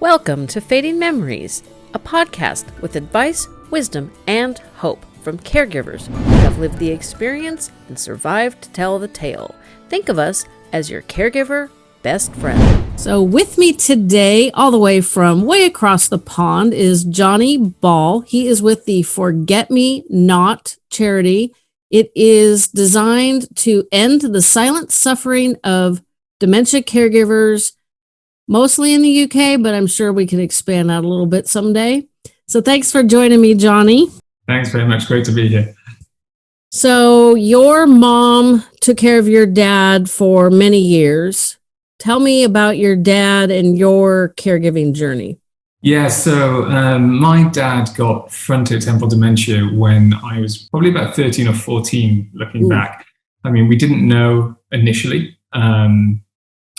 Welcome to Fading Memories, a podcast with advice, wisdom, and hope from caregivers who have lived the experience and survived to tell the tale. Think of us as your caregiver best friend. So, with me today, all the way from way across the pond, is Johnny Ball. He is with the Forget Me Not charity. It is designed to end the silent suffering of dementia caregivers, mostly in the UK, but I'm sure we can expand that a little bit someday. So, thanks for joining me, Johnny. Thanks very much. Great to be here. So, your mom took care of your dad for many years. Tell me about your dad and your caregiving journey. Yeah, so um, my dad got frontotemporal dementia when I was probably about 13 or 14, looking Ooh. back. I mean, we didn't know initially. Um,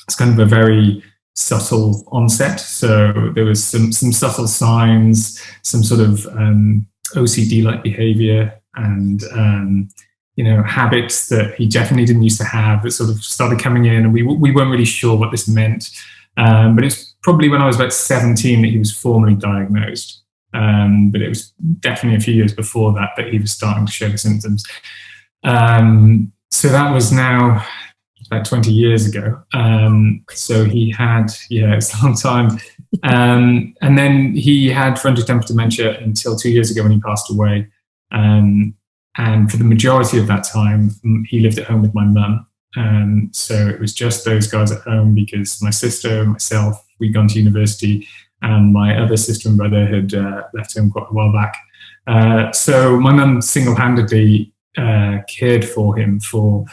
it's kind of a very subtle onset. So there was some, some subtle signs, some sort of um, OCD-like behavior and um, you know, habits that he definitely didn't used to have that sort of started coming in, and we we weren't really sure what this meant. Um, but it's probably when I was about 17 that he was formally diagnosed. Um, but it was definitely a few years before that that he was starting to show the symptoms. Um, so that was now about 20 years ago. Um, so he had, yeah, it's a long time. Um, and then he had frontotemporal dementia until two years ago when he passed away. Um, and for the majority of that time, he lived at home with my mum. Um, so it was just those guys at home because my sister, myself, we'd gone to university, and my other sister and brother had uh, left home quite a while back. Uh, so my mum single-handedly uh, cared for him for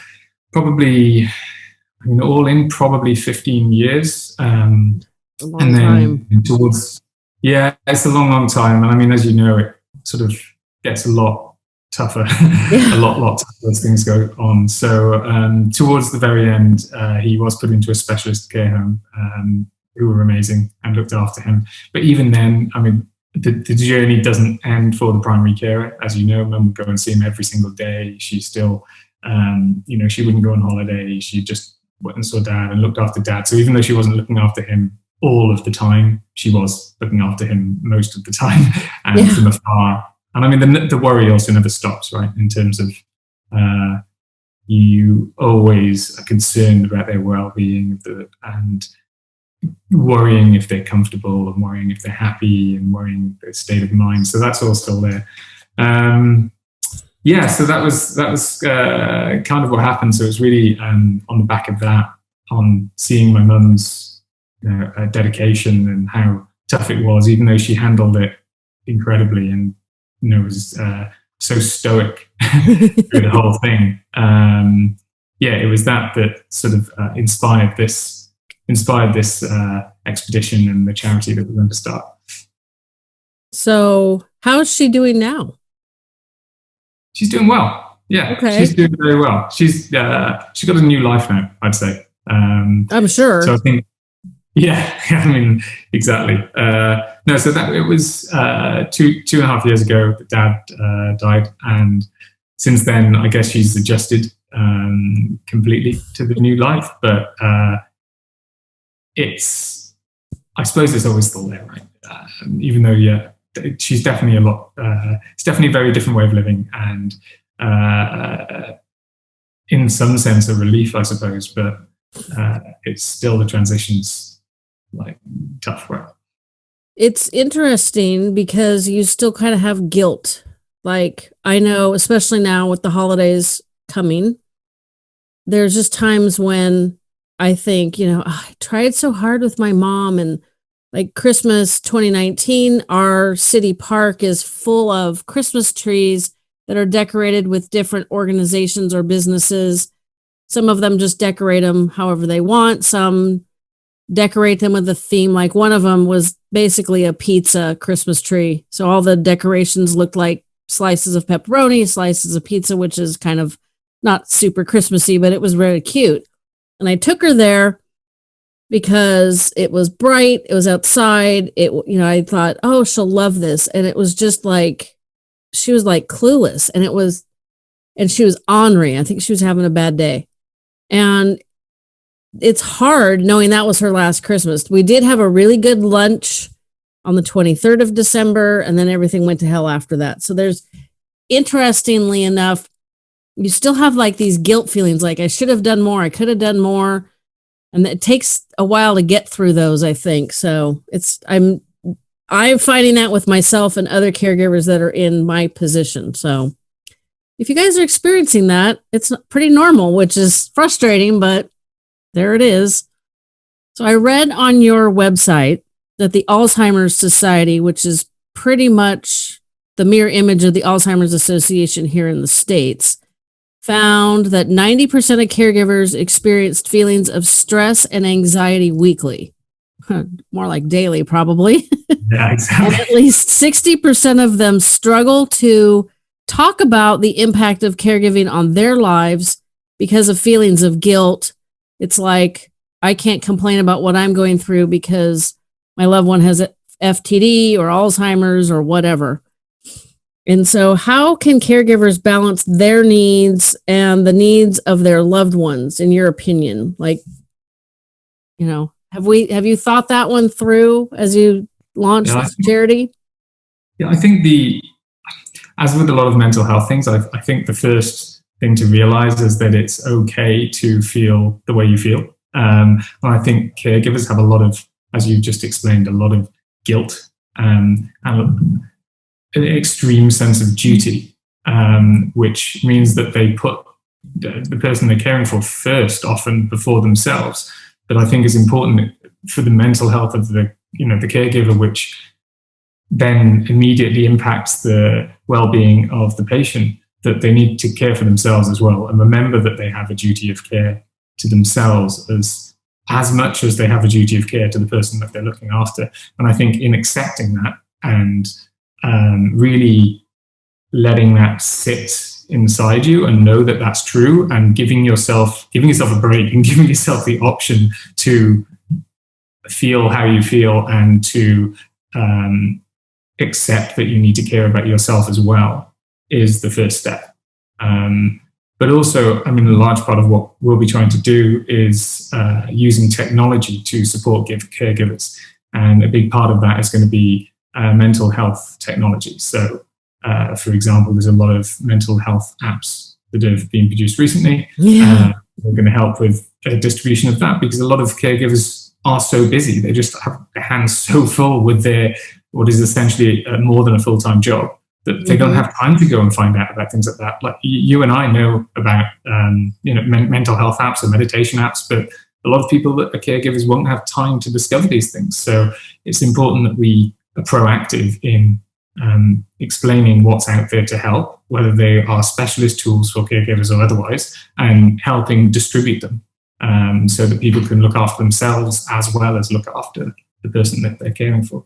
probably, I mean, all in probably 15 years. Um, and then time. towards, yeah, it's a long, long time. And I mean, as you know, it sort of gets a lot tougher, yeah. a lot, lot tougher as things go on. So um, towards the very end, uh, he was put into a specialist care home um, who were amazing and looked after him. But even then, I mean, the, the, journey doesn't end for the primary carer. As you know, mum would go and see him every single day. She still, um, you know, she wouldn't go on holiday. She just went and saw dad and looked after dad. So even though she wasn't looking after him all of the time, she was looking after him most of the time and yeah. from afar and I mean, the, the worry also never stops, right? In terms of uh, you always are concerned about their well-being and worrying if they're comfortable and worrying if they're happy and worrying their state of mind. So that's all still there. Um, yeah, so that was that was uh, kind of what happened. So it was really um, on the back of that, on seeing my mum's you know, uh, dedication and how tough it was, even though she handled it incredibly and you know, was uh, so stoic through the whole thing. Um, yeah, it was that that sort of uh, inspired this inspired this uh, expedition and the charity that we're going to start. So, how is she doing now? She's doing well. Yeah, okay. she's doing very well. She's uh, she's got a new life now. I'd say. Um, I'm sure. So I think yeah, I mean, exactly. Uh, no, so that it was uh, two two and a half years ago that Dad uh, died, and since then, I guess she's adjusted um, completely to the new life. But uh, it's, I suppose, it's always still there, right? Um, even though, yeah, she's definitely a lot. Uh, it's definitely a very different way of living, and uh, in some sense, a relief, I suppose. But it's still the transitions like tough work. It's interesting because you still kind of have guilt. Like I know, especially now with the holidays coming, there's just times when I think, you know, oh, I tried so hard with my mom and like Christmas 2019, our city park is full of Christmas trees that are decorated with different organizations or businesses. Some of them just decorate them however they want. Some decorate them with a theme. Like one of them was basically a pizza Christmas tree. So all the decorations looked like slices of pepperoni, slices of pizza, which is kind of not super Christmassy, but it was really cute. And I took her there because it was bright, it was outside. It, you know, I thought, oh, she'll love this. And it was just like, she was like clueless. And it was, and she was ornery. I think she was having a bad day. And it's hard knowing that was her last Christmas. We did have a really good lunch on the 23rd of December, and then everything went to hell after that. So there's interestingly enough, you still have like these guilt feelings like I should have done more, I could have done more. And it takes a while to get through those, I think. So it's I'm I'm finding that with myself and other caregivers that are in my position. So if you guys are experiencing that, it's pretty normal, which is frustrating, but there it is. So I read on your website that the Alzheimer's Society, which is pretty much the mirror image of the Alzheimer's Association here in the States, found that 90% of caregivers experienced feelings of stress and anxiety weekly. More like daily, probably. Yeah, exactly. and at least 60% of them struggle to talk about the impact of caregiving on their lives because of feelings of guilt. It's like, I can't complain about what I'm going through because my loved one has FTD or Alzheimer's or whatever. And so, how can caregivers balance their needs and the needs of their loved ones, in your opinion? Like, you know, have we have you thought that one through as you launched Yeah, I this think- charity? Yeah, I think the, as with a lot of mental health things, I, I think the first thing to realize is that it's okay to feel the way you feel. Um, and I think caregivers have a lot of, as you just explained, a lot of guilt um, and an extreme sense of duty, um, which means that they put the, person they're caring for first, often before themselves. That I think is important for the mental health of the, you know, the caregiver, which then immediately impacts the well-being of the patient that they need to care for themselves as well and remember that they have a duty of care to themselves as as much as they have a duty of care to the person that they're looking after and i think in accepting that and um, really letting that sit inside you and know that that's true and giving yourself giving yourself a break and giving yourself the option to feel how you feel and to um, accept that you need to care about yourself as well is the first step. Um, but also, I mean, a large part of what we'll be trying to do is uh, using technology to support give caregivers. And a big part of that is going to be uh, mental health technology. So, uh, for example, there's a lot of mental health apps that have been produced recently. Yeah. Uh, we're going to help with a distribution of that because a lot of caregivers are so busy. They just have their hands so full with their what is essentially uh, more than a full time job that they don't Mhm. have time to go and find out about things like that. Like you and I know about um, you know men- mental health apps or meditation apps, but a lot of people that are caregivers won't have time to discover these things. So it's important that we proactive in um, explaining what's out there to help, whether they are specialist tools for caregivers or otherwise, and helping distribute them um, so that people can look after themselves as well as look after the person that they're caring for.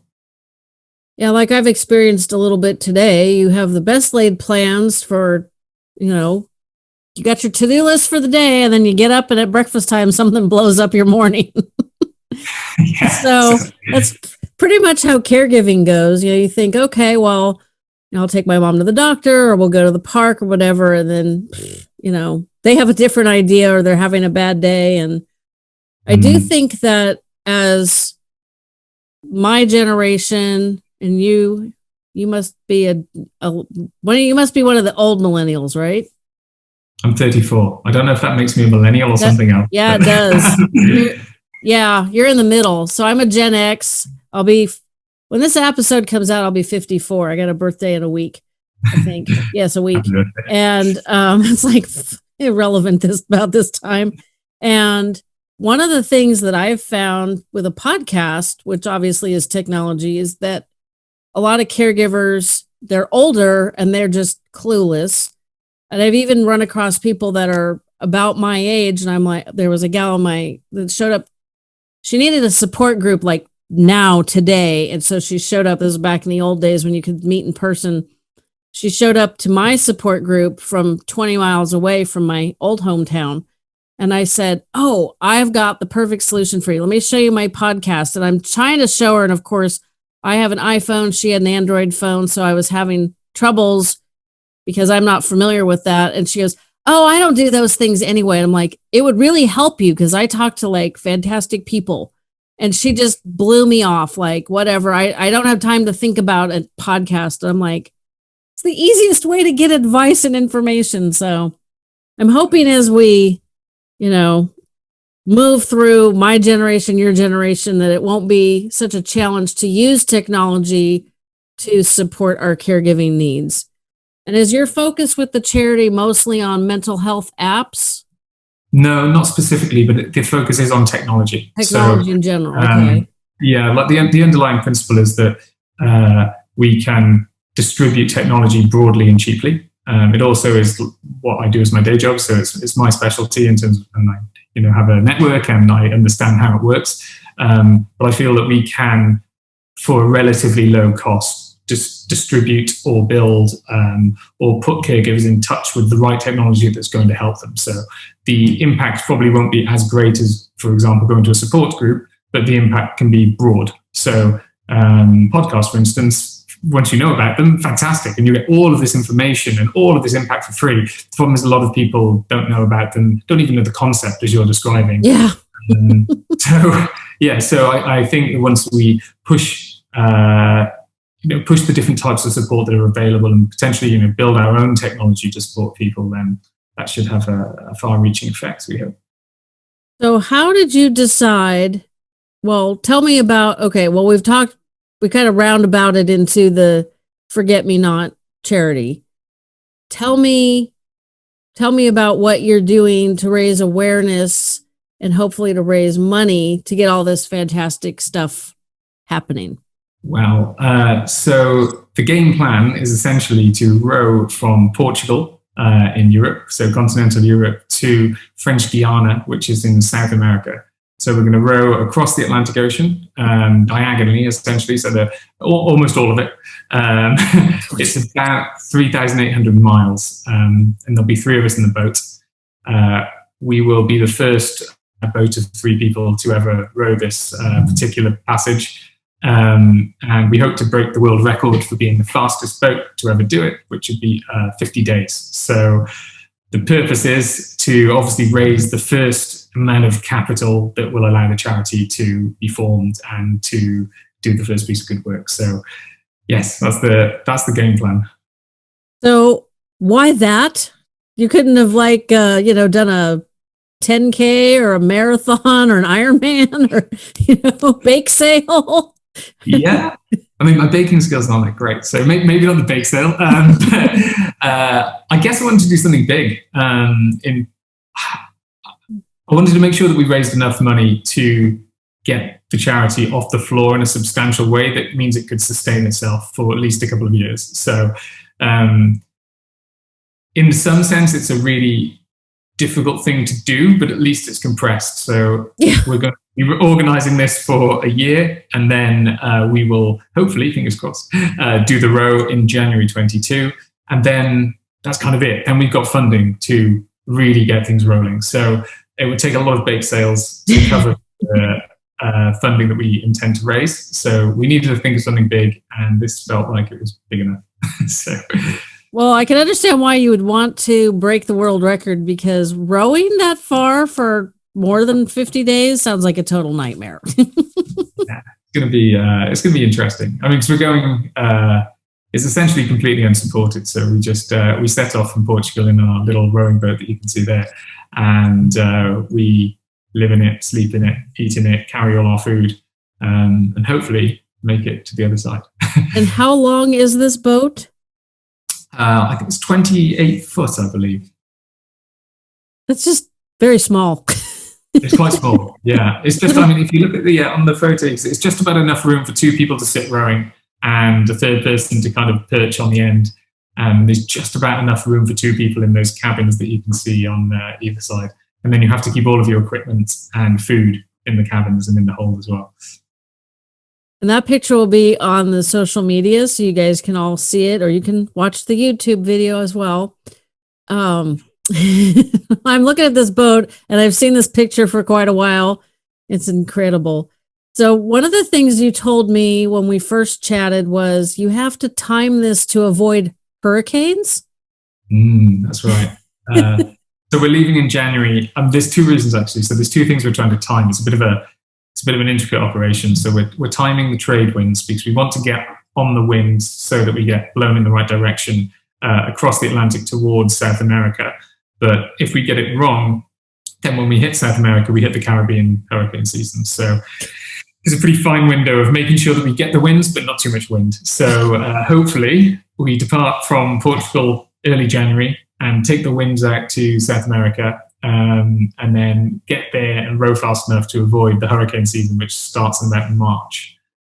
Yeah, like I've experienced a little bit today. You have the best laid plans for, you know, you got your to do list for the day, and then you get up and at breakfast time, something blows up your morning. yeah. So, That's pretty much how caregiving goes. You know, you think, okay, well, you know, I'll take my mom to the doctor or we'll go to the park or whatever. And then, you know, they have a different idea or they're having a bad day. And I do Mhm. think that as my generation and you, you must be a, a one. You must be one of the old millennials, right? I'm 34. I don't know if that makes me a millennial or That- something else. yeah, it does. You're- yeah, you're in the middle. So I'm a Gen X. I'll be when this episode comes out. I'll be 54. I got a birthday in a week. I think yes, a week. And um, it's like irrelevant this about this time. And one of the things that I've found with a podcast, which obviously is technology, is that a lot of caregivers they're older and they're just clueless. And I've even run across people that are about my age, and I'm like, there was a gal in my that showed up. She needed a support group like now today, and so she showed up. This was back in the old days when you could meet in person she showed up to my support group from 20 miles away from my old hometown. And I said, Oh, I've got the perfect solution for you. Let me show you my podcast. And I'm trying to show her. And of course, I have an iPhone. She had an Android phone. So I was having troubles because I'm not familiar with that. And she goes, oh, I don't do those things anyway. And I'm like, it would really help you because I talk to like fantastic people. And she just blew me off, like, whatever. I, I don't have time to think about a podcast. I'm like, it's the easiest way to get advice and information. So I'm hoping as we, you know, move through my generation, your generation, that it won't be such a challenge to use technology to support our caregiving needs. And is your focus with the charity mostly on mental health apps? No, not specifically, but the focus is on technology. Technology so, in general. Um, okay. Yeah, like the the underlying principle is that uh, we can distribute technology broadly and cheaply. Um, it also is what I do as my day job, so it's, it's my specialty in terms of, and I you know have a network and I understand how it works. Um, but I feel that we can, for a relatively low cost, just distribute or build um, or put caregivers in touch with the right technology that's going to help them. So the impact probably won't be as great as, for example, going to a support group, but the impact can be broad. So um, podcasts, for instance, once you know about them, fantastic, and you get all of this information and all of this impact for free. The problem is a lot of people don't know about them, don't even know the concept as you're describing. Yeah. um, so yeah, so I, I, think once we push uh, you know, push the different types of support that are available and potentially, you know, build our own technology to support people, then that should have a, a far-reaching effect, we hope. So how did you decide? Well, tell me about, okay, well, we've talked, we kind of roundabout it into the Forget Me Not charity. Tell me, tell me about what you're doing to raise awareness and hopefully to raise money to get all this fantastic stuff happening. Well, uh, so the game plan is essentially to row from Portugal uh, in Europe, so continental Europe, to French Guiana, which is in South America. So we're going to row across the Atlantic Ocean um, diagonally, essentially, so the, almost all of it. Um, it's about 3,800 miles, um, and there'll be three of us in the boat. Uh, we will be the first boat of three people to ever row this uh, particular passage. Um, and we hope to break the world record for being the fastest boat to ever do it, which would be uh, 50 days. So the purpose is to obviously raise the first amount of capital that will allow the charity to be formed and to do the first piece of good work. So yes, that's the that's the game plan. So why that? You couldn't have like uh, you know done a 10k or a marathon or an Ironman or you know bake sale yeah. I mean, my baking skills aren't that great, so maybe, maybe not the bake sale. Um, but uh, I guess I wanted to do something big. Um, in, I wanted to make sure that we raised enough money to get the charity off the floor in a substantial way that means it could sustain itself for at least a couple of years. So, um, in some sense, it's a really difficult thing to do, but at least it's compressed. So yeah. we're going we were organizing this for a year and then uh, we will hopefully fingers crossed uh, do the row in january 22 and then that's kind of it. And we've got funding to really get things rolling. So it would take a lot of bake sales to cover the uh, funding that we intend to raise. So we needed to think of something big and this felt like it was big enough. So well, I can understand why you would want to break the world record because rowing that far for more than 50 days sounds like a total nightmare. it's going to be uh, it's going to be interesting. I mean, because we're going, uh, it's essentially completely unsupported. So we just uh, we set off from Portugal in our little rowing boat that you can see there, and uh, we live in it, sleep in it, eat in it, carry all our food, um, and hopefully make it to the other side. and how long is this boat? Uh, I think it's 28 foot, I believe. That's just very small. It's quite small. Yeah, it's just. I mean, if you look at the uh, on the photos, it's just about enough room for two people to sit rowing and a third person to kind of perch on the end. And there's just about enough room for two people in those cabins that you can see on uh, either side. And then you have to keep all of your equipment and food in the cabins and in the hold as well. And that picture will be on the social media, so you guys can all see it, or you can watch the YouTube video as well. Um, I'm looking at this boat and I've seen this picture for quite a while. It's incredible. So, one of the things you told me when we first chatted was you have to time this to avoid hurricanes. Mm, that's right. Uh, so we're leaving in January. Um, there's two reasons actually. So there's two things we're trying to time. It's a bit of a it's a bit of an intricate operation. So we're we're timing the trade winds because we want to get on the winds so that we get blown in the right direction uh, across the Atlantic towards South America. But if we get it wrong, then when we hit South America, we hit the Caribbean hurricane season. So there's a pretty fine window of making sure that we get the winds, but not too much wind. So uh, hopefully we depart from Portugal early January and take the winds out to South America um, and then get there and row fast enough to avoid the hurricane season, which starts in about March.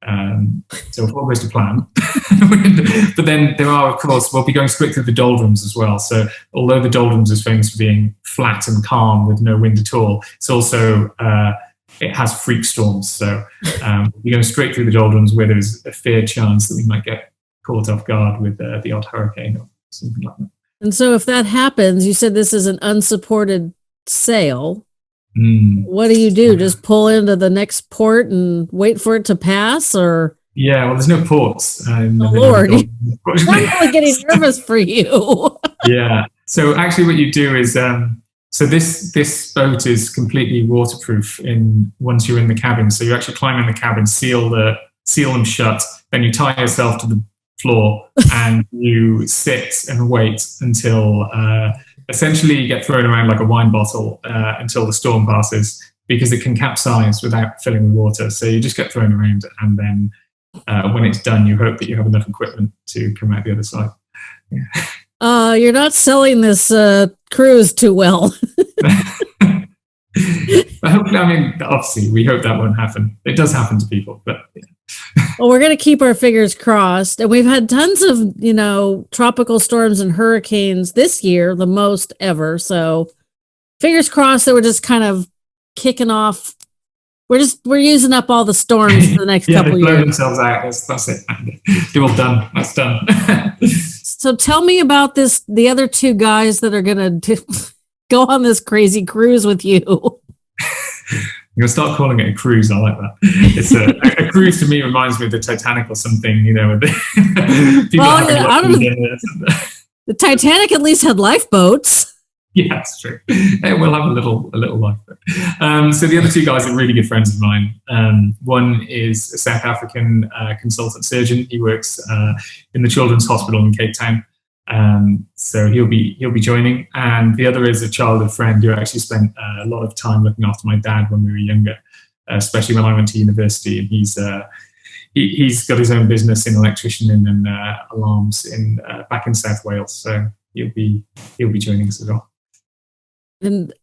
Um, so if all goes to plan, but then there are, of course, we'll be going straight through the doldrums as well. So although the doldrums is famous for being flat and calm with no wind at all, it's also uh, it has freak storms. So um, we're going straight through the doldrums where there's a fair chance that we might get caught off guard with uh, the odd hurricane or something like that. And so if that happens, you said this is an unsupported sail. Mm. What do you do? Just pull into the next port and wait for it to pass or Yeah, well, there's no ports. The Oh, Lord. I'm really getting nervous for you. yeah. So actually, what you do is, um, so this this boat is completely waterproof in once you're in the cabin. So you actually climb in the cabin, seal the seal them shut, then you tie yourself to the floor and you sit and wait until uh, essentially you get thrown around like a wine bottle uh, until the storm passes because it can capsize without filling with water. So you just get thrown around, and then uh, when it's done, you hope that you have enough equipment to come out the other side. Uh, you're not selling this uh, cruise too well. but hopefully, I mean, obviously, we hope that won't happen. It does happen to people, but yeah. Well, we're going to keep our fingers crossed. And we've had tons of, you know, tropical storms and hurricanes this year, the most ever. So fingers crossed that we're just kind of kicking off. We're just, we're using up all the storms for the next yeah, couple they blow years. themselves out. That's, that's it. They're all done. That's done. So tell me about this, the other two guys that are going to go on this crazy cruise with you. I'm gonna start calling it a cruise. I like that. It's a, a, a cruise to me reminds me of the Titanic or something. You know, with the, people Well, yeah, I don't-. The Titanic at least had lifeboats. Yeah, that's true. Hey, we'll have a little a little life. Um, so the other two guys are really good friends of mine. Um, one is a South African uh, consultant surgeon. He works uh, in the Children's Hospital in Cape Town. Um, so he'll be he'll be joining. And the other is a childhood friend who actually spent uh, a lot of time looking after my dad when we were younger, especially when I went to university. And he's uh, he, he's got his own business in electrician and uh, alarms in uh, back in South Wales. So he'll be he'll be joining us as well. And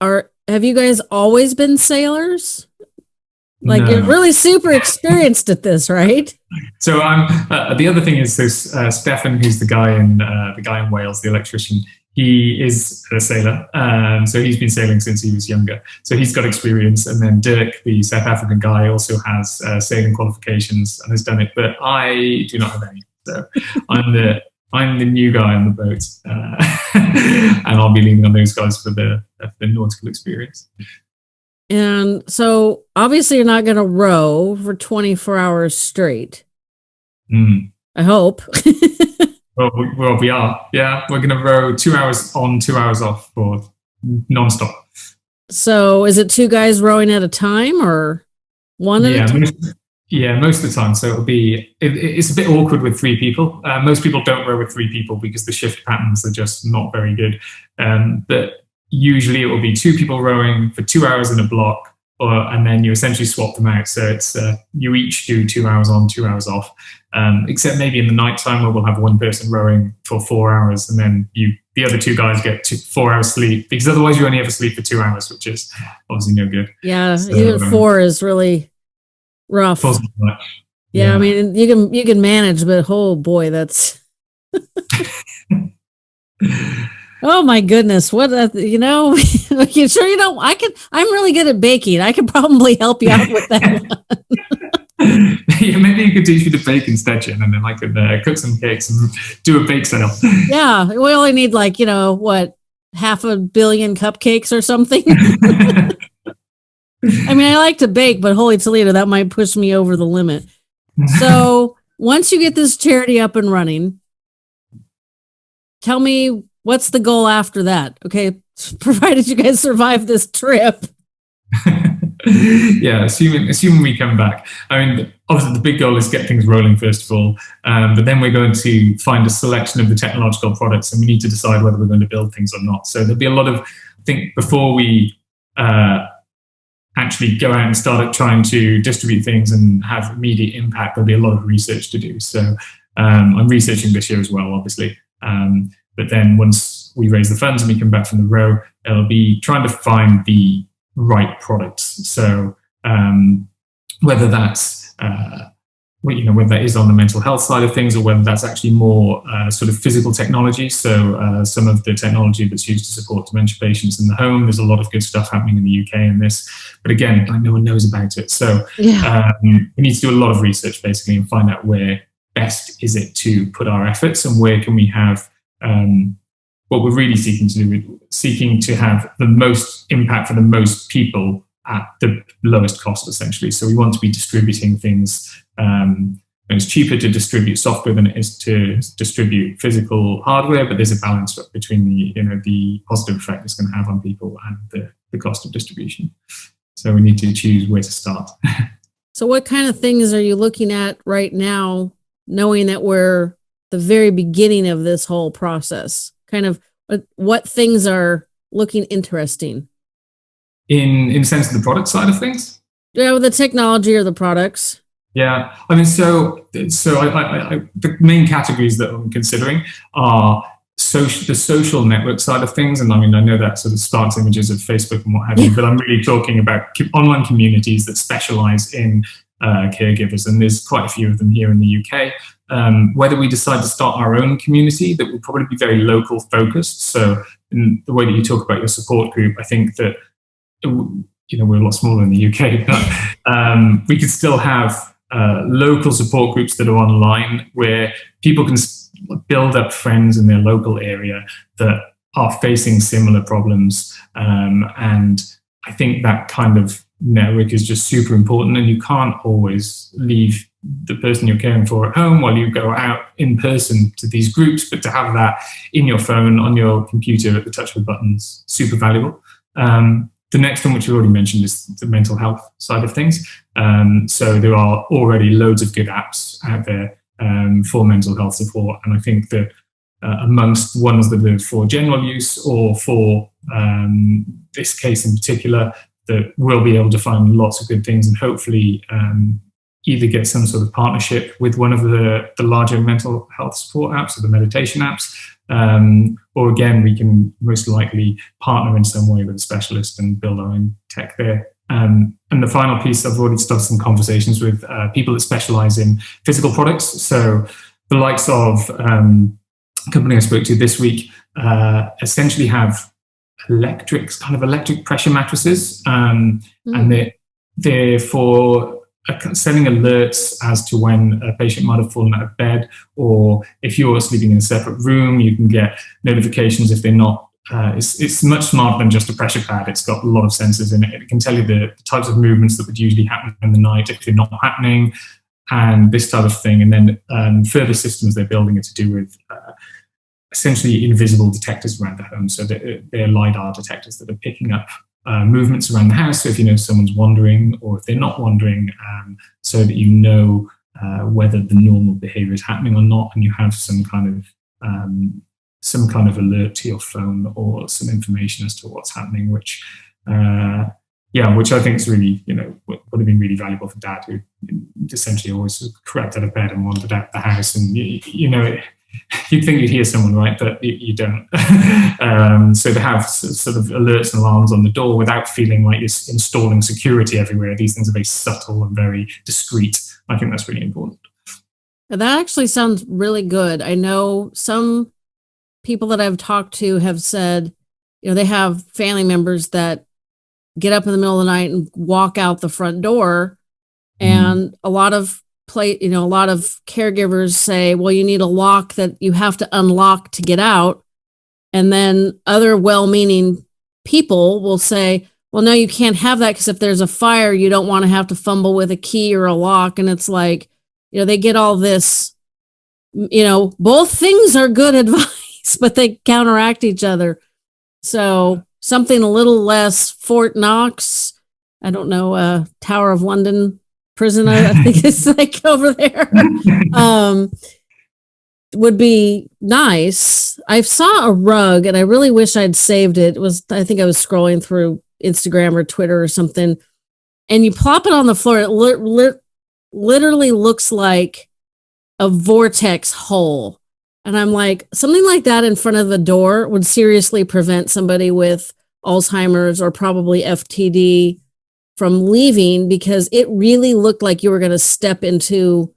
are, have you guys always been sailors? Like you're really super experienced at this, right? So I'm. Uh, the other thing is this: uh, Stefan, who's the guy in uh, the guy in Wales, the electrician. He is a sailor, um, so he's been sailing since he was younger. So he's got experience. And then Dirk, the South African guy, also has uh, sailing qualifications and has done it. But I do not have any. So I'm the I'm the new guy on the boat, uh, and I'll be leaning on those guys for the the nautical experience. And so obviously you're not going to row for 24 hours straight. Mm. I hope. Well, we, well, we are. Yeah, we're going to row two hours on, two hours off for non-stop. so is it two guys rowing at a time or one at yeah, a time? most, yeah, most of the time. So it'll be. It, it's a bit awkward with three people. Uh, most people don't row with three people because the shift patterns are just not very good. Um, but usually it will be two people rowing for two hours in a block, or and then you essentially swap them out. So it's uh, you each do two hours on, two hours off. Um, except maybe in the night time where we'll have one person rowing for four hours, and then you the other two guys get two, four hours sleep because otherwise you only ever sleep for two hours, which is obviously no good. Yeah, So, even um, four is really rough. Much. Yeah, I mean you can you can manage, but oh boy, that's oh my goodness, what a, you know? you sure you don't? I can. I'm really good at baking. I could probably help you out with that. yeah, maybe you could teach me to bake instead, Jen, and then I could uh, cook some cakes and do a bake sale. yeah, we only need like you know what half a billion cupcakes or something. I mean, I like to bake, but holy Toledo, that might push me over the limit. So once you get this charity up and running, tell me what's the goal after that? Okay, provided you guys survive this trip. yeah, assuming assuming we come back. I mean, obviously the big goal is get things rolling first of all, um, but then we're going to find a selection of the technological products, and we need to decide whether we're going to build things or not. So there'll be a lot of, I think, before we uh, actually go out and start trying to distribute things and have immediate impact, there'll be a lot of research to do. So um, I'm researching this year as well, obviously. Um, but then once we raise the funds and we come back from the row, it'll be trying to find the right products. So um, whether that's uh, you know whether that is on the mental health side of things or whether that's actually more uh, sort of physical technology. So uh, some of the technology that's used to support dementia patients in the home. There's a lot of good stuff happening in the UK in this, but again, like no one knows about it. So yeah. um, we need to do a lot of research basically and find out where best is it to put our efforts and where can we have um, what we're really seeking to do, seeking to have the most impact for the most people at the lowest cost, essentially. So we want to be distributing things. Um, it's cheaper to distribute software than it is to distribute physical hardware, but there's a balance between the, you know, the positive effect it's going to have on people and the, the cost of distribution. So we need to choose where to start. so what kind of things are you looking at right now, knowing that we're the very beginning of this whole process? kind of what, what things are looking interesting? In in sense of the product side of things? Yeah, with the technology or the products. Yeah, I mean, so so I, I, I, the main categories that I'm considering are social, the social network side of things, and I mean, I know that sort of sparks images of Facebook and what have you, but I'm really talking about online communities that specialize in uh, caregivers, and there's quite a few of them here in the UK um, whether we decide to start our own community that will probably be very local focused. So in the way that you talk about your support group, I think that, you know, we're a lot smaller in the UK, but um, we could still have uh, local support groups that are online where people can build up friends in their local area that are facing similar problems. Um, and I think that kind of network is just super important and you can't always leave the person you're caring for at home while you go out in person to these groups, but to have that in your phone, on your computer at the touch of a button is super valuable. Um, the next one, which we already mentioned, is the mental health side of things. Um, so there are already loads of good apps out there um, for mental health support. And I think that uh, amongst ones that are for general use or for um, this case in particular, that we'll be able to find lots of good things and hopefully um, either get some sort of partnership with one of the, the larger mental health support apps or the meditation apps, um, or again, we can most likely partner in some way with a specialist and build our own tech there. Um, and the final piece, I've already started some conversations with uh, people that specialize in physical products. So the likes of um, a company I spoke to this week uh, essentially have electric, kind of electric pressure mattresses, um, mm. and they're, they're for sending alerts as to when a patient might have fallen out of bed, or if you're sleeping in a separate room, you can get notifications if they're not. Uh, it's, it's much smarter than just a pressure pad. It's got a lot of sensors in it. It can tell you the, the types of movements that would usually happen in the night if they're not happening, and this type of thing. And then um, further systems they're building are to do with uh, essentially invisible detectors around the home. So they're, they're LiDAR detectors that are picking up uh, movements around the house. So if you know someone's wandering or if they're not wandering, um, so that you know uh, whether the normal behavior is happening or not, and you have some kind of um, some kind of alert to your phone or some information as to what's happening, which uh, yeah, which I think is really, you know, would have been really valuable for dad who essentially always crept out of bed and wandered out the house. And, you, you know, it, you'd think you'd hear someone, right? But you, you don't. um, so to have sort of alerts and alarms on the door without feeling like you're installing security everywhere, these things are very subtle and very discreet. I think that's really important. That actually sounds really good. I know some people that I've talked to have said, you know, they have family members that get up in the middle of the night and walk out the front door. Mm. And a lot of play, you know, a lot of caregivers say, well, you need a lock that you have to unlock to get out. And then other well meaning people will say, well, no, you can't have that because if there's a fire, you don't want to have to fumble with a key or a lock. And it's like, you know, they get all this, you know, both things are good advice. but they counteract each other. So something a little less Fort Knox. I don't know, uh, Tower of London prison. I, I think it's like over there. Um, would be nice. I saw a rug and I really wish I'd saved it. It was I think I was scrolling through Instagram or Twitter or something. And you plop it on the floor, it li- li- literally looks like a vortex hole. And I'm like, something like that in front of the door would seriously prevent somebody with Alzheimer's or probably FTD from leaving because it really looked like you were going to step into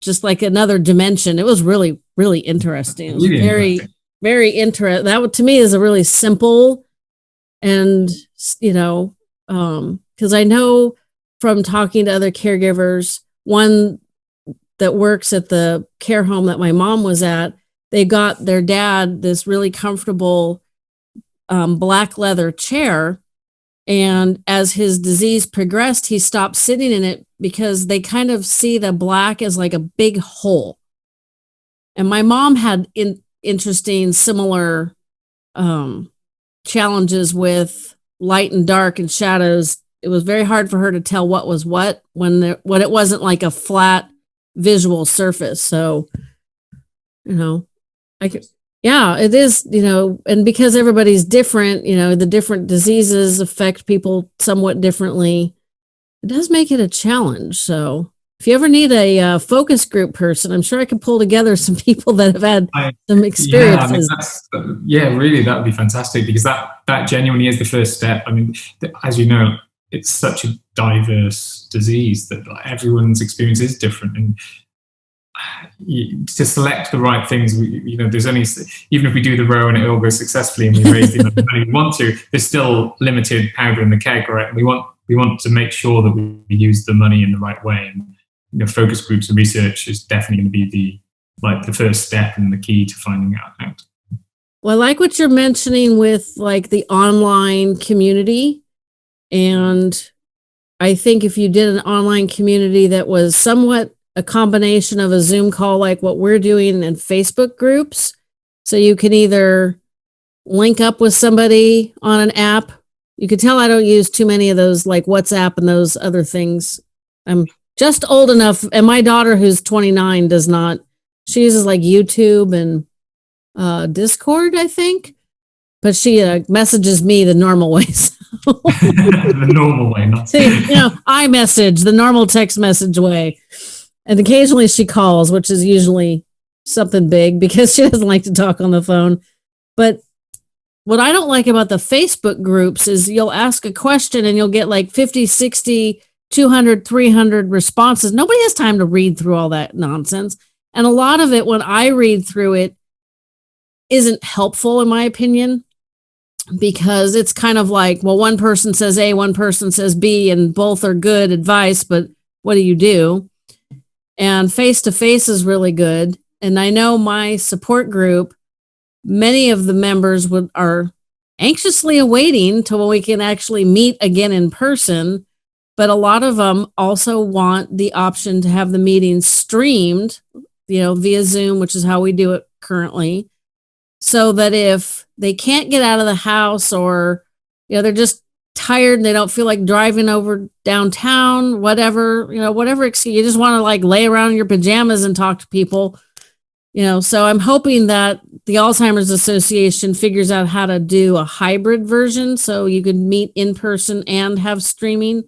just like another dimension. It was really, really interesting. It was very, very interesting. That to me is a really simple and, you know, um, because I know from talking to other caregivers, one that works at the care home that my mom was at, they got their dad this really comfortable um, black leather chair. And as his disease progressed, he stopped sitting in it because they kind of see the black as like a big hole. And my mom had in, interesting, similar um, challenges with light and dark and shadows. It was very hard for her to tell what was what when there, when it wasn't like a flat visual surface. So, you know, I could, yeah, it is, you know, and because everybody's different, you know, the different diseases affect people somewhat differently. It does make it a challenge. So, if you ever need a uh, focus group person, I'm sure I could pull together some people that have had I- some Yeah, I mean, experiences. yeah, really, that would be fantastic because that that genuinely is the first step. I mean, as you know, it's such a diverse disease that like, everyone's experience is different, and to select the right things, we, you know, there's only even if we do the row and it all goes successfully and we raise the amount we want to, there's still limited powder in the keg, right? We want we want to make sure that we use the money in the right way, and you know, focus groups and research is definitely going to be the like the first step and the key to finding out. out. Well, I like what you're mentioning with like the online community. And I think if you did an online community that was somewhat a combination of a Zoom call, like what we're doing, and Facebook groups, so you can either link up with somebody on an app. You can tell I don't use too many of those like WhatsApp and those other things. I'm just old enough, and my daughter, who's 29, does not. She uses like YouTube and uh, Discord, I think, but she uh, messages me the normal ways. the normal way, not See, you know, I message the normal text message way, and occasionally she calls, which is usually something big because she doesn't like to talk on the phone. But what I don't like about the Facebook groups is you'll ask a question and you'll get like 50, 60, 200, 300 responses. Nobody has time to read through all that nonsense. And a lot of it, when I read through it, isn't helpful, in my opinion, because it's kind of like, well, one person says A, one person says B, and both are good advice, but what do you do? And face to face is really good. And I know my support group, many of the members would are anxiously awaiting till we can actually meet again in person. But a lot of them also want the option to have the meetings streamed, you know, via Zoom, which is how we do it currently so that if they can't get out of the house or you know they're just tired and they don't feel like driving over downtown whatever you know whatever excuse you just want to like lay around in your pajamas and talk to people you know? So i'm hoping that the alzheimer's association figures out how to do a hybrid version so you could meet in person and have streaming.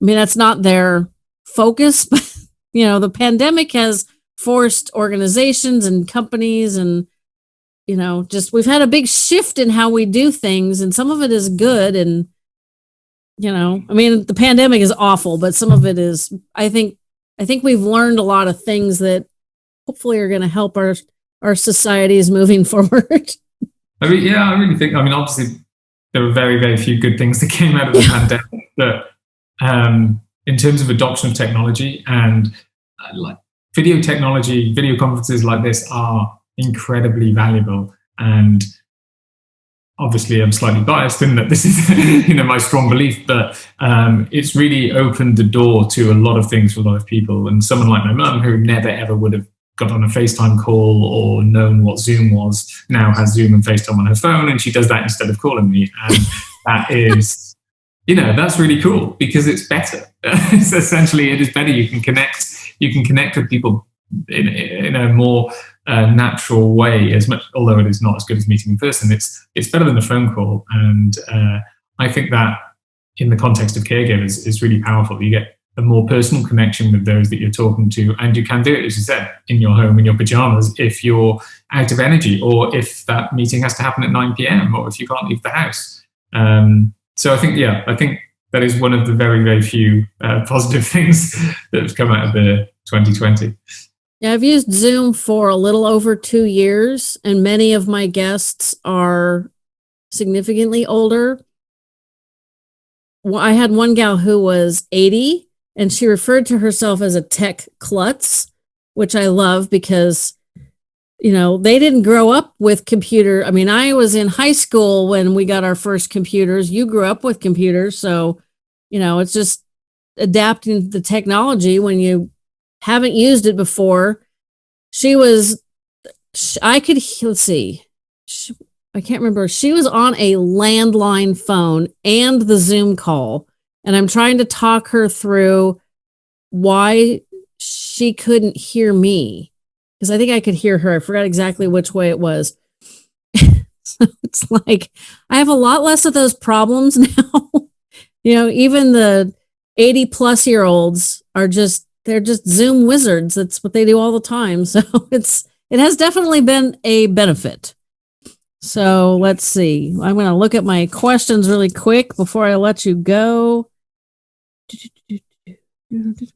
I mean that's not their focus but you know the pandemic has forced organizations and companies and you know just we've had a big shift in how we do things and some of it is good and you know i mean the pandemic is awful but some of it is i think i think we've learned a lot of things that hopefully are going to help our our societies moving forward I mean, yeah, I really think. I mean, obviously, there were very, very few good things that came out of the pandemic. But um, in terms of adoption of technology and uh, like video technology, video conferences like this are incredibly valuable. And obviously, I'm slightly biased in that this is, you know, my strong belief. But um, it's really opened the door to a lot of things for a lot of people. And someone like my mum, who never ever would have got on a FaceTime call or known what Zoom was now has Zoom and FaceTime on her phone, and she does that instead of calling me, and that is. You know that's really cool because it's better. it's essentially it is better. You can connect. You can connect with people in, in a more uh, natural way. As much, although it is not as good as meeting in person, it's it's better than a phone call. And uh, I think that in the context of caregivers is really powerful. You get a more personal connection with those that you're talking to. And you can do it, as you said, in your home, in your pajamas, if you're out of energy, or if that meeting has to happen at 9 p.m., or if you can't leave the house. Um, so I think, yeah, I think that is one of the very, very few uh, positive things that have come out of the 2020. Yeah, I've used Zoom for a little over two years, and many of my guests are significantly older. I had one gal who was 80 and she referred to herself as a tech klutz, which I love because you know, they didn't grow up with computer. I mean, I was in high school when we got our first computers. You grew up with computers, so you know, it's just adapting the technology when you haven't used it before. She was I could let's see. She, I can't remember. She was on a landline phone and the Zoom call and I'm trying to talk her through why she couldn't hear me because I think I could hear her. I forgot exactly which way it was. so it's like I have a lot less of those problems now. you know, even the 80 plus year olds are just they're just Zoom wizards. That's what they do all the time. So it's it has definitely been a benefit. So let's see. I'm going to look at my questions really quick before I let you go. It'd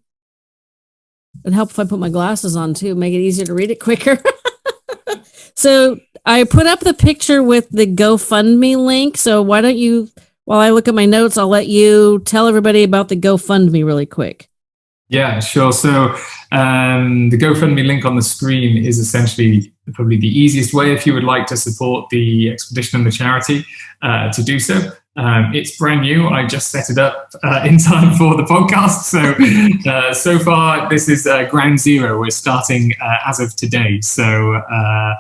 help if I put my glasses on too, make it easier to read it quicker. so I put up the picture with the GoFundMe link. So why don't you, while I look at my notes, I'll let you tell everybody about the GoFundMe really quick. Yeah, sure. So um, the GoFundMe link on the screen is essentially probably the easiest way if you would like to support the expedition and the charity uh, to do so. Um, it's brand new. I just set it up uh, in time for the podcast. So, uh, so far, this is uh, ground zero. We're starting uh, as of today. So, uh,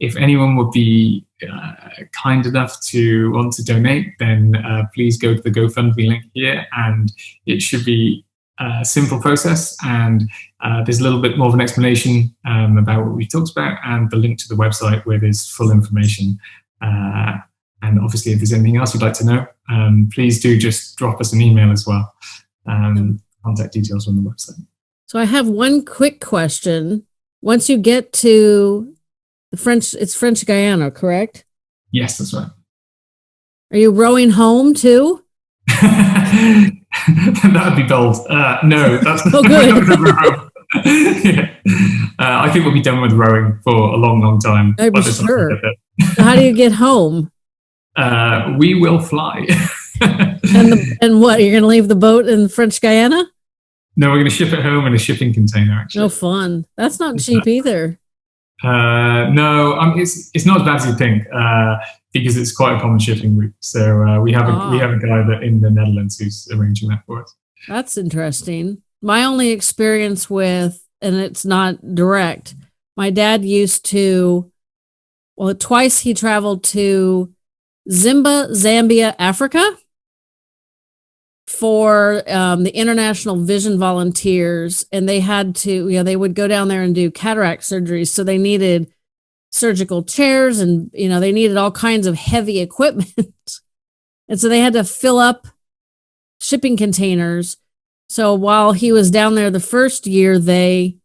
if anyone would be uh, kind enough to want to donate, then please go to the GoFundMe link here, and it should be a simple process. And there's a little bit more of an explanation um, about what we talked about, and the link to the website where there's full information. And obviously, if there's anything else you'd like to know, um, please do just drop us an email as well. Um, contact details on the website. So I have one quick question. Once you get to the French, it's French Guiana, correct? Yes, that's right. Are you rowing home too? that would be bold. Uh, no, that's not good. yeah. uh, I think we'll be done with rowing for a long, long time. I'm sure. How do you get home? uh, we will fly. and, the, and what? You're going to leave the boat in French Guiana? No, we're going to ship it home in a shipping container. Actually, no fun. That's not cheap either. Uh, no, um, it's it's not as bad as you think uh, because it's quite a common shipping route. So uh, we have a we have a guy that in the Netherlands who's arranging that for us. That's interesting. My only experience with, and it's not direct. My dad used to, well, twice he traveled to Zimba, Zambia, Africa for um, the International Vision Volunteers. And they had to, you know, they would go down there and do cataract surgeries. So they needed surgical chairs and, you know, they needed all kinds of heavy equipment. and so they had to fill up shipping containers. So while he was down there the first year, they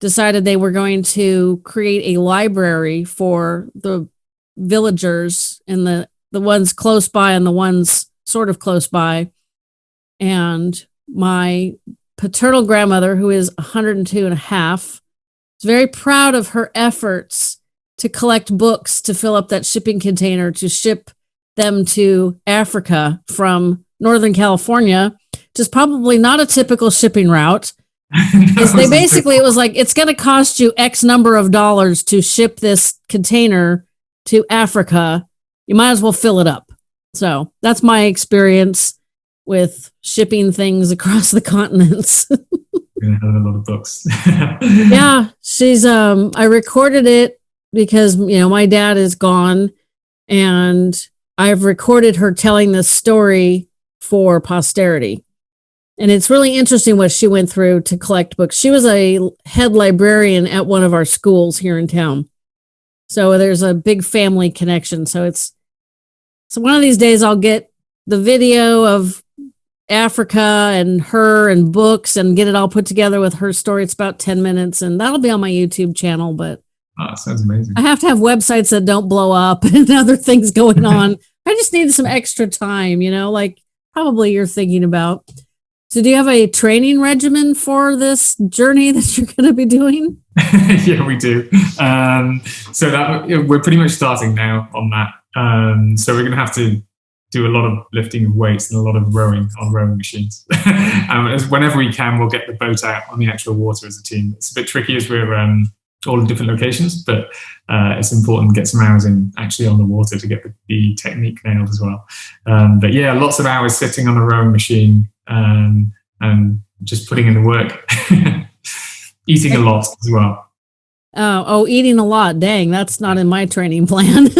decided they were going to create a library for the villagers and the the ones close by and the ones sort of close by. And my paternal grandmother, who is 102 and a half, is very proud of her efforts to collect books to fill up that shipping container to ship them to Africa from Northern California, which is probably not a typical shipping route. they basically, it was like, it's going to cost you X number of dollars to ship this container to Africa you might as well fill it up. So that's my experience with shipping things across the continents. a lot of books. yeah, she's um I recorded it because you know my dad is gone and I've recorded her telling this story for posterity. And it's really interesting what she went through to collect books. She was a head librarian at one of our schools here in town. So there's a big family connection. So it's so one of these days I'll get the video of Africa and her and books and get it all put together with her story. It's about 10 minutes and that'll be on my YouTube channel, but oh, sounds amazing. I have to have websites that don't blow up and other things going on. I just need some extra time, you know, like probably you're thinking about. So do you have a training regimen for this journey that you're going to be doing? yeah, we do. Um, so that we're pretty much starting now on that. Um, so we're going to have to do a lot of lifting of weights and a lot of rowing on rowing machines. um, whenever we can, we'll get the boat out on the actual water as a team. It's a bit tricky as we're um, all in different locations, but uh, it's important to get some hours in actually on the water to get the, the technique nailed as well. Um, but yeah, lots of hours sitting on a rowing machine um, and just putting in the work. Eating a lot as well. Oh, oh, eating a lot. Dang, that's not in my training plan.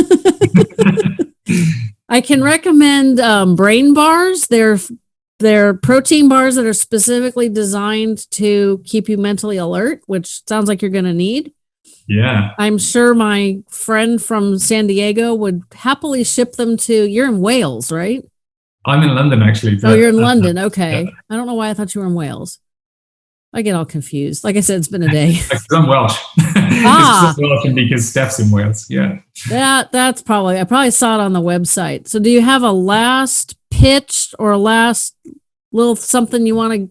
I can recommend um, brain bars. They're they're protein bars that are specifically designed to keep you mentally alert, which sounds like you're going to need. Yeah. I'm sure my friend from San Diego would happily ship them to. You're in Wales, right? I'm in London, actually. Oh, you're in uh, London. Okay. Yeah. I don't know why I thought you were in Wales. I get all confused. Like I said, it's been a day. I'm Welsh. Ah. Welsh because Steph's in Wales. Yeah. That that's probably I probably saw it on the website. So do you have a last pitch or a last little something you want to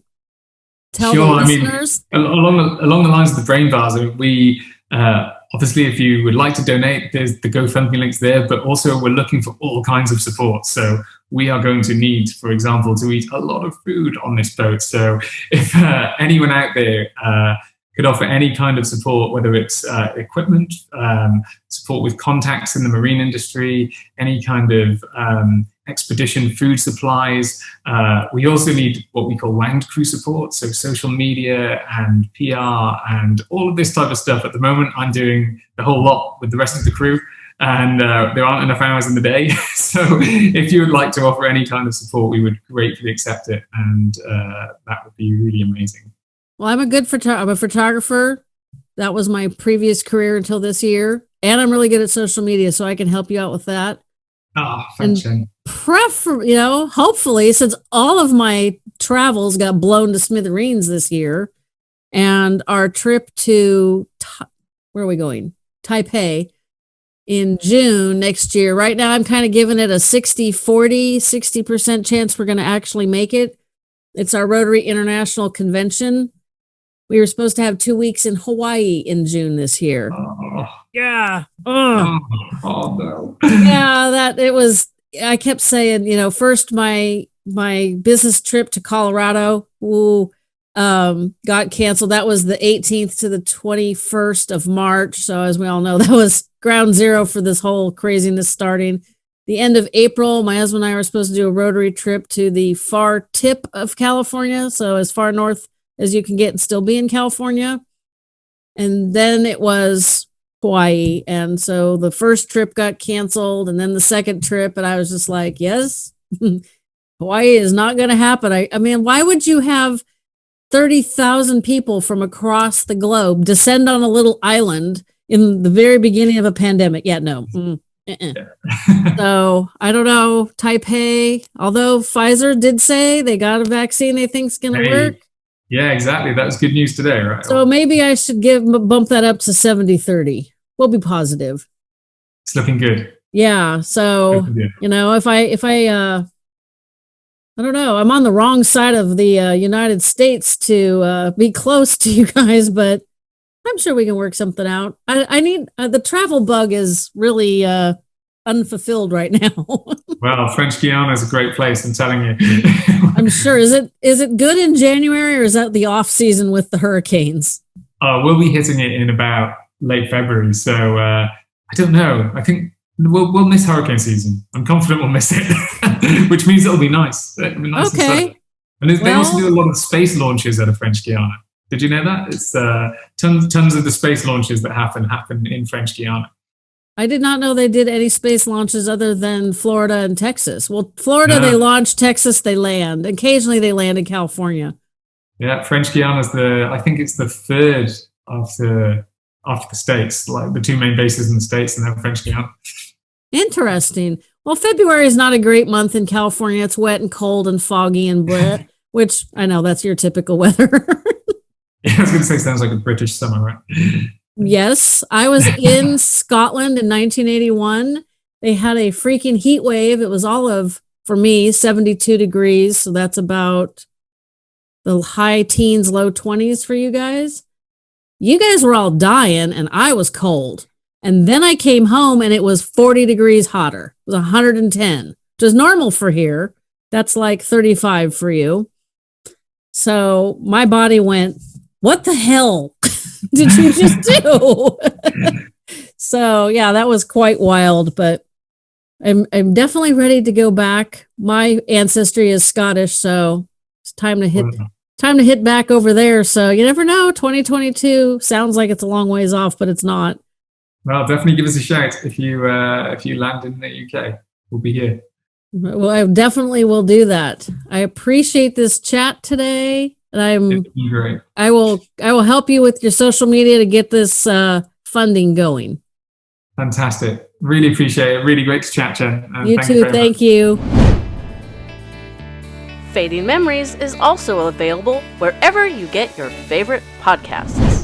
tell sure, the listeners? I mean, along the, along the lines of the brain bars, I mean, we uh, obviously, if you would like to donate, there's the GoFundMe links there, but also we're looking for all kinds of support. So we are going to need, for example, to eat a lot of food on this boat. So if uh, anyone out there uh, could offer any kind of support, whether it's uh, equipment, um, support with contacts in the marine industry, any kind of um, expedition food supplies. Uh, we also need what we call land crew support, so social media and PR and all of this type of stuff. At the moment, I'm doing the whole lot with the rest of the crew and uh, there aren't enough hours in the day. so if you would like to offer any kind of support, we would gratefully accept it, and uh, that would be really amazing. Well, I'm a good photo- I'm a photographer. That was my previous career until this year, and I'm really good at social media, so I can help you out with that. Oh, thanks, and prefer, you know, hopefully, since all of my travels got blown to smithereens this year, and our trip to where are we going? Taipei in June next year. Right now, I'm kind of giving it a 60 40, 60% chance we're going to actually make it. It's our Rotary International Convention. We were supposed to have two weeks in Hawaii in June this year. Oh. Yeah. Oh. oh no. yeah, that it was. I kept saying, you know, first my my business trip to Colorado. Ooh, um, got canceled. That was the 18th to the 21st of March. So as we all know, that was ground zero for this whole craziness starting. The end of April, my husband and I were supposed to do a rotary trip to the far tip of California. So as far north as you can get and still be in California. And then it was Hawaii. And so the first trip got canceled and then the second trip. And I was just like, yes, Hawaii is not going to happen. I, I mean, why would you have 30,000 people from across the globe descend on a little island in the very beginning of a pandemic. Yeah, no. Mm, so I don't know. Taipei, although Pfizer did say they got a vaccine they think think's going to hey. work. Yeah, exactly. That was good news today, right? So maybe I should give bump that up to 70 30. We'll be positive. It's looking good. Yeah. So, you know, if I, if I, uh, I don't know. I'm on the wrong side of the uh, United States to uh, be close to you guys, but I'm sure we can work something out. I, I need uh, the travel bug is really uh, unfulfilled right now. well, French Guiana is a great place. I'm telling you. I'm sure. Is it is it good in January or is that the off season with the hurricanes? Uh, we'll be hitting it in about late February. So uh, I don't know. I think we'll, we'll miss hurricane season. I'm confident we'll miss it, which means it'll be nice. It'll be nice okay. And, and they also do a lot of space launches out of French Guiana. Did you know that? It's uh, tons, tons of the space launches that happen happen in French Guiana. I did not know they did any space launches other than Florida and Texas. Well, Florida, Yeah. they launch, Texas, they land. Occasionally, they land in California. Yeah, French Guiana is the I think it's the third after after the states, like the two main bases in the states, and then French Guiana. Interesting. Well, February is not a great month in California. It's wet and cold and foggy and bleh, which I know that's your typical weather. Yeah, I was going to say sounds like a British summer, right? Yes, I was in Scotland in 1981. They had a freaking heat wave. It was all of, for me, 72 degrees. So that's about the high teens, low 20s for you guys. You guys were all dying, and I was cold. And then I came home and it was 40 degrees hotter. It was 110, which is normal for here. That's like 35 for you. So my body went, What the hell did you just do? so yeah, that was quite wild, but I'm I'm definitely ready to go back. My ancestry is Scottish, so it's time to hit time to hit back over there. So you never know. 2022 sounds like it's a long ways off, but it's not. Well, definitely give us a shout if you uh, if you land in the UK. We'll be here. Well, I definitely will do that. I appreciate this chat today. And I'm great. I will I will help you with your social media to get this uh funding going. Fantastic. Really appreciate it. Really great to chat, Jen. and you thank too. very Thank much. you. Fading Memories is also available wherever you get your favorite podcasts.